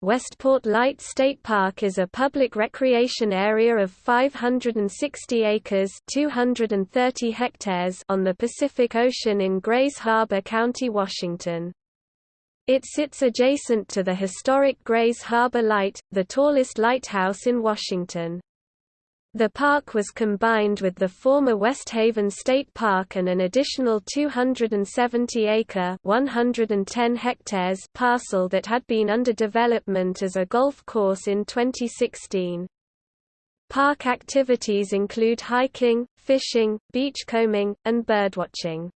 Westport Light State Park is a public recreation area of 560 acres 230 hectares on the Pacific Ocean in Grays Harbor County, Washington. It sits adjacent to the historic Grays Harbor Light, the tallest lighthouse in Washington. The park was combined with the former West Haven State Park and an additional 270-acre (110 hectares) parcel that had been under development as a golf course in 2016. Park activities include hiking, fishing, beachcombing, and birdwatching.